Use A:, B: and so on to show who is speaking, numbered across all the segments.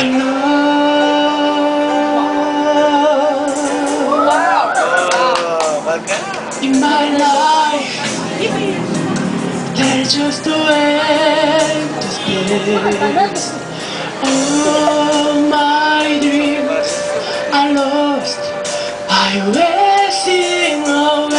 A: In my life, there's just a way to space. All my dreams are lost. I wasting away.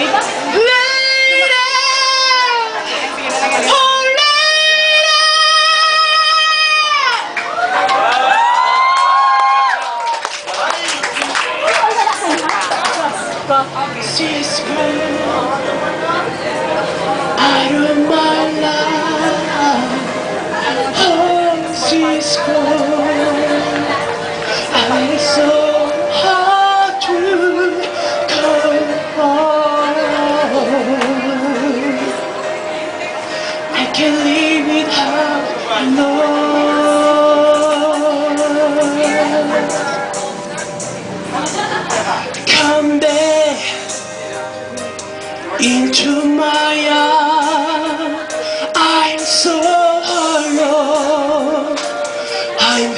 A: Oh lady. She's good. Out of my life. Oh, she's good. I'm so into my heart. I'm so alone. I'm